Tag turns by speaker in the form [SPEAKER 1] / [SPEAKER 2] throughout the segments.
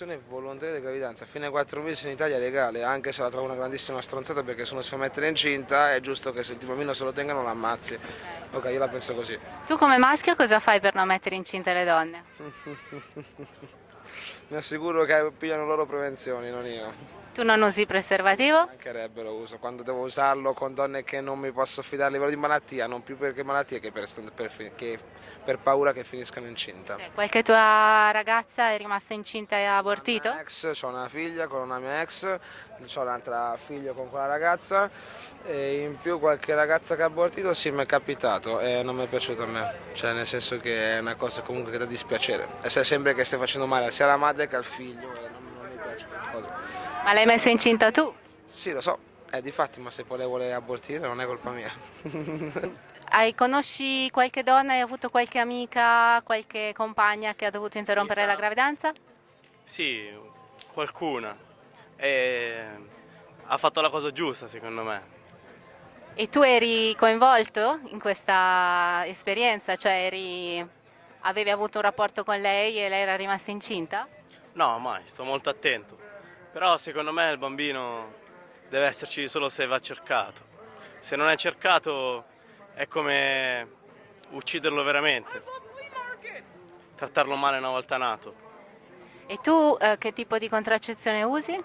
[SPEAKER 1] L'interruzione volontaria di gravidanza fino ai 4 mesi in Italia è legale, anche se la trovo una grandissima stronzata perché se uno si fa mettere incinta è giusto che se il bambino se lo tengano lo ammazzi. Ok, io la penso così.
[SPEAKER 2] Tu come maschio cosa fai per non mettere incinta le donne?
[SPEAKER 1] Mi assicuro che pigliano loro prevenzioni, non io.
[SPEAKER 2] Tu non usi preservativo?
[SPEAKER 1] Mancherebbe lo uso, quando devo usarlo con donne che non mi posso fidare a livello di malattia, non più perché malattia che per, per, che per paura che finiscano incinta.
[SPEAKER 2] Eh, qualche tua ragazza è rimasta incinta e ha abortito?
[SPEAKER 1] Una, ex, ho una figlia con una mia ex, ho un'altra figlia con quella ragazza e in più qualche ragazza che ha abortito sì mi è capitato e non mi è piaciuto a me, cioè nel senso che è una cosa comunque che dà dispiacere. E se sembra che stai facendo male sia alla madre che al figlio e non, non mi piace quella cosa.
[SPEAKER 2] Ma l'hai messa incinta tu?
[SPEAKER 1] Sì, lo so, è di fatti, ma se poi lei vuole abortire non è colpa mia.
[SPEAKER 2] hai, conosci qualche donna, hai avuto qualche amica, qualche compagna che ha dovuto interrompere la gravidanza?
[SPEAKER 3] Sì, qualcuna. E ha fatto la cosa giusta secondo me.
[SPEAKER 2] E tu eri coinvolto in questa esperienza? Cioè eri, avevi avuto un rapporto con lei e lei era rimasta incinta?
[SPEAKER 3] No, mai, sto molto attento. Però secondo me il bambino deve esserci solo se va cercato. Se non è cercato è come ucciderlo veramente, trattarlo male una volta nato.
[SPEAKER 2] E tu eh, che tipo di contraccezione usi?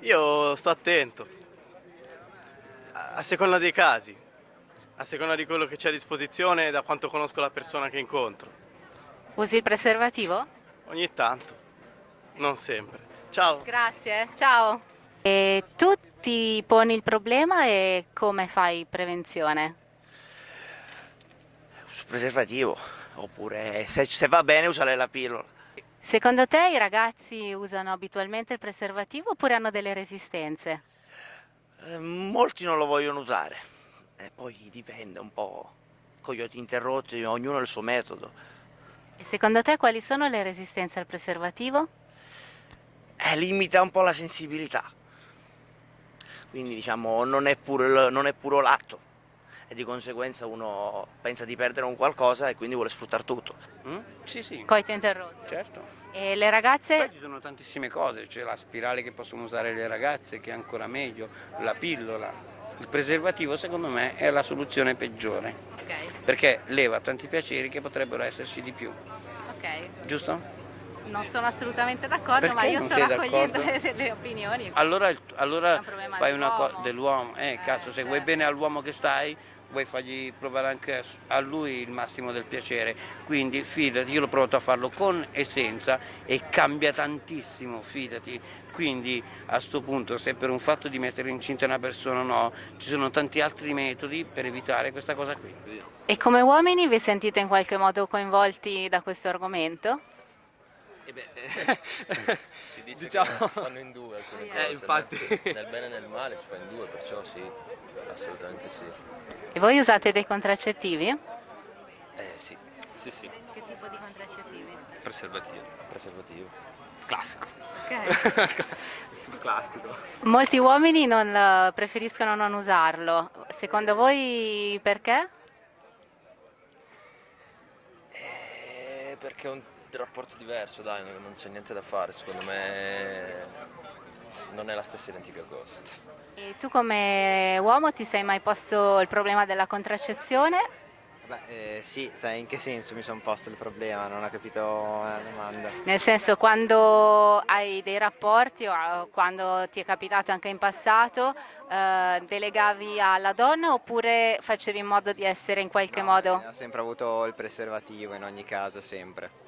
[SPEAKER 3] Io sto attento, a seconda dei casi, a seconda di quello che c'è a disposizione e da quanto conosco la persona che incontro.
[SPEAKER 2] Usi il preservativo?
[SPEAKER 3] Ogni tanto, non sempre. Ciao.
[SPEAKER 2] Grazie, ciao. E tu ti poni il problema e come fai prevenzione?
[SPEAKER 4] Sul preservativo, oppure se, se va bene usare la pillola.
[SPEAKER 2] Secondo te i ragazzi usano abitualmente il preservativo oppure hanno delle resistenze?
[SPEAKER 4] Eh, molti non lo vogliono usare, e poi dipende un po', coglioti interrotti, ognuno ha il suo metodo.
[SPEAKER 2] E secondo te quali sono le resistenze al preservativo?
[SPEAKER 4] eh, limita un po' la sensibilità. Quindi diciamo non è, puro, non è puro l'atto e di conseguenza uno pensa di perdere un qualcosa e quindi vuole sfruttare tutto.
[SPEAKER 5] Mm? Sì, sì.
[SPEAKER 2] Coito interrotto.
[SPEAKER 5] Certo.
[SPEAKER 2] E le ragazze?
[SPEAKER 5] Poi ci sono tantissime cose, c'è la spirale che possono usare le ragazze che è ancora meglio, la pillola. Il preservativo secondo me è la soluzione peggiore.
[SPEAKER 2] Okay.
[SPEAKER 5] Perché leva tanti piaceri che potrebbero esserci di più.
[SPEAKER 2] Ok.
[SPEAKER 5] Giusto?
[SPEAKER 2] non sono assolutamente d'accordo, ma io sto raccogliendo delle opinioni.
[SPEAKER 5] Allora, allora un fai una cosa dell'uomo, eh, eh, cazzo, se certo. vuoi bene all'uomo che stai, vuoi fargli provare anche a lui il massimo del piacere, quindi fidati, io l'ho provato a farlo con e senza e cambia tantissimo, fidati, quindi a questo punto se per un fatto di mettere incinta una persona o no, ci sono tanti altri metodi per evitare questa cosa qui.
[SPEAKER 2] E come uomini vi sentite in qualche modo coinvolti da questo argomento?
[SPEAKER 6] E beh, si dice diciamo... che si fanno in due alcune cose,
[SPEAKER 5] eh, infatti.
[SPEAKER 6] Nel, nel bene e nel male si fa in due, perciò sì, assolutamente sì.
[SPEAKER 2] E voi usate dei contraccettivi?
[SPEAKER 6] Eh sì. Sì, sì.
[SPEAKER 2] Che tipo di contraccettivi?
[SPEAKER 6] Preservativo. Preservativo.
[SPEAKER 5] Classico.
[SPEAKER 2] Ok.
[SPEAKER 5] Sul classico.
[SPEAKER 2] Molti uomini non, eh, preferiscono non usarlo. Secondo voi perché?
[SPEAKER 6] Eh, perché è un rapporto diverso, dai, non c'è niente da fare, secondo me non è la stessa identica cosa.
[SPEAKER 2] E tu come uomo ti sei mai posto il problema della contraccezione?
[SPEAKER 7] Beh, eh, sì, sai in che senso mi sono posto il problema, non ho capito la domanda.
[SPEAKER 2] Nel senso quando hai dei rapporti o quando ti è capitato anche in passato, eh, delegavi alla donna oppure facevi in modo di essere in qualche
[SPEAKER 7] no,
[SPEAKER 2] modo?
[SPEAKER 7] Ho sempre avuto il preservativo in ogni caso, sempre.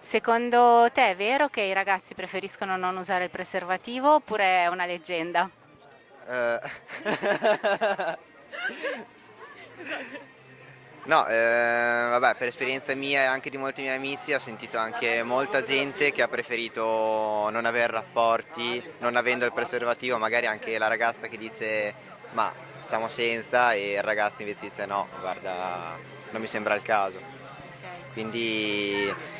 [SPEAKER 2] Secondo te è vero che i ragazzi preferiscono non usare il preservativo oppure è una leggenda?
[SPEAKER 7] Uh. no, eh, vabbè, per esperienza mia e anche di molti miei amici ho sentito anche molta gente che ha preferito non avere rapporti, non avendo il preservativo, magari anche la ragazza che dice ma stiamo senza e il ragazzo invece dice no, guarda, non mi sembra il caso. Quindi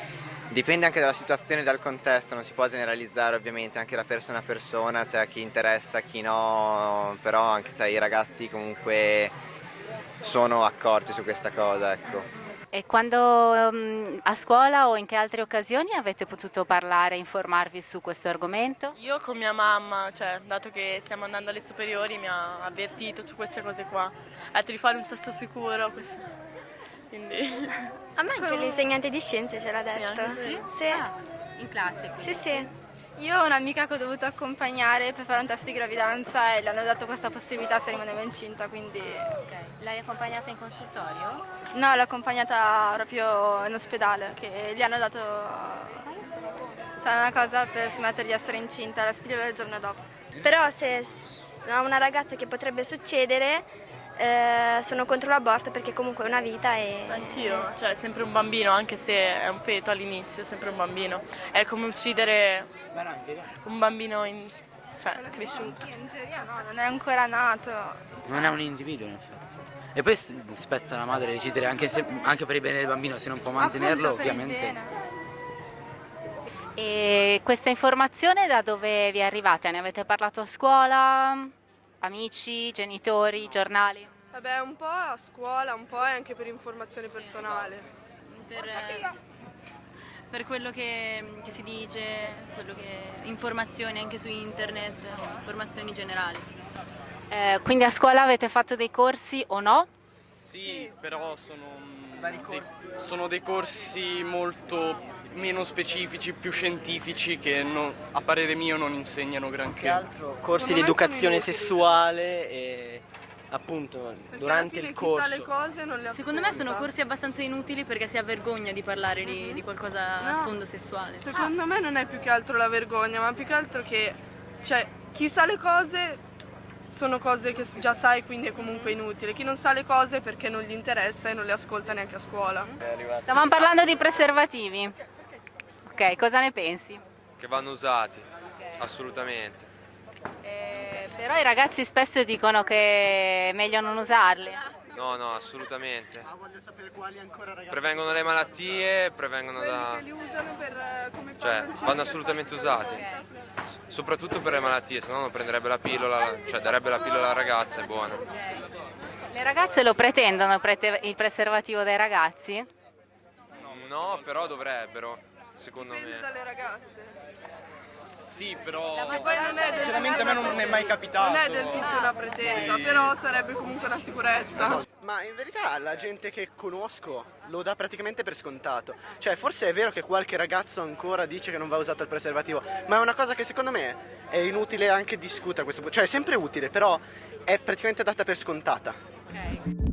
[SPEAKER 7] Dipende anche dalla situazione e dal contesto, non si può generalizzare ovviamente anche da persona a persona, c'è cioè chi interessa, chi no, però anche cioè, i ragazzi comunque sono accorti su questa cosa. Ecco.
[SPEAKER 2] E quando um, a scuola o in che altre occasioni avete potuto parlare e informarvi su questo argomento?
[SPEAKER 8] Io con mia mamma, cioè, dato che stiamo andando alle superiori, mi ha avvertito su queste cose qua. Ha detto di fare un sesso sicuro, questo. Quindi...
[SPEAKER 9] A me anche l'insegnante di scienze ce l'ha detto.
[SPEAKER 2] Sì?
[SPEAKER 9] Sì.
[SPEAKER 2] Ah, in classe?
[SPEAKER 9] Sì, sì.
[SPEAKER 10] Io ho un'amica che ho dovuto accompagnare per fare un test di gravidanza e le hanno dato questa possibilità se rimaneva incinta, quindi...
[SPEAKER 2] Okay. L'hai accompagnata in consultorio?
[SPEAKER 10] No, l'ho accompagnata proprio in ospedale, che gli hanno dato... Cioè una cosa per smettere di essere incinta, la spillola il giorno dopo.
[SPEAKER 9] Però se a una ragazza che potrebbe succedere eh, sono contro l'aborto perché comunque è una vita e...
[SPEAKER 8] Anch'io, cioè è sempre un bambino, anche se è un feto all'inizio, è sempre un bambino. È come uccidere un bambino in... cioè, cresciuto.
[SPEAKER 10] In teoria no, non è ancora nato.
[SPEAKER 11] Non è un individuo in effetti. E poi spetta alla madre decidere anche, se, anche per il bene del bambino, se non può mantenerlo ovviamente.
[SPEAKER 10] bene.
[SPEAKER 2] E questa informazione da dove vi è arrivata? Ne avete parlato a scuola? Amici, genitori, giornali?
[SPEAKER 12] Vabbè, un po' a scuola, un po' anche per informazione personale.
[SPEAKER 13] Per, per quello che, che, si dice, quello che, informazioni anche su internet, informazioni generali.
[SPEAKER 2] Eh, quindi a scuola avete fatto dei corsi o no?
[SPEAKER 3] Sì, però sono, dei, sono dei corsi molto meno specifici, più scientifici che non, a parere mio non insegnano granché.
[SPEAKER 14] Altro, corsi di educazione sessuale e appunto
[SPEAKER 12] Perché
[SPEAKER 14] durante il corso.
[SPEAKER 12] Chi sa le cose non le
[SPEAKER 13] Secondo me sono corsi abbastanza inutili perché si ha vergogna di parlare di, di qualcosa a
[SPEAKER 12] No.
[SPEAKER 13] sfondo sessuale.
[SPEAKER 12] Secondo me non è più che altro la vergogna, ma più che altro che cioè, chi sa le cose sono cose che già sai, quindi è comunque inutile. Chi non sa le cose perché non gli interessa e non le ascolta neanche a scuola.
[SPEAKER 2] Stavamo parlando di preservativi. Ok, cosa ne pensi?
[SPEAKER 15] Che vanno usati, assolutamente.
[SPEAKER 2] Eh, però i ragazzi spesso dicono che è meglio non usarli.
[SPEAKER 15] No, no, assolutamente. Prevengono le malattie, prevengono da...
[SPEAKER 12] Li usano per eh, come
[SPEAKER 15] Cioè, vanno assolutamente usati. S- Soprattutto per le malattie, se no non prenderebbe la pillola, cioè darebbe la pillola alla ragazza, è buona.
[SPEAKER 2] Le ragazze lo pretendono prete- il preservativo dai ragazzi?
[SPEAKER 15] No, però dovrebbero, secondo
[SPEAKER 12] Dipende
[SPEAKER 15] me.
[SPEAKER 12] dalle ragazze.
[SPEAKER 3] Sì, però
[SPEAKER 12] poi non è del-
[SPEAKER 3] sinceramente a me non è mai capitato.
[SPEAKER 12] Non è del tutto una pretesa, però sarebbe comunque una sicurezza.
[SPEAKER 16] Ma in verità la gente che conosco lo dà praticamente per scontato. Cioè, forse è vero che qualche ragazzo ancora dice che non va usato il preservativo, ma è una cosa che secondo me è inutile anche discutere a questo punto. Cioè, è sempre utile, però è praticamente data per scontata.
[SPEAKER 2] Ok.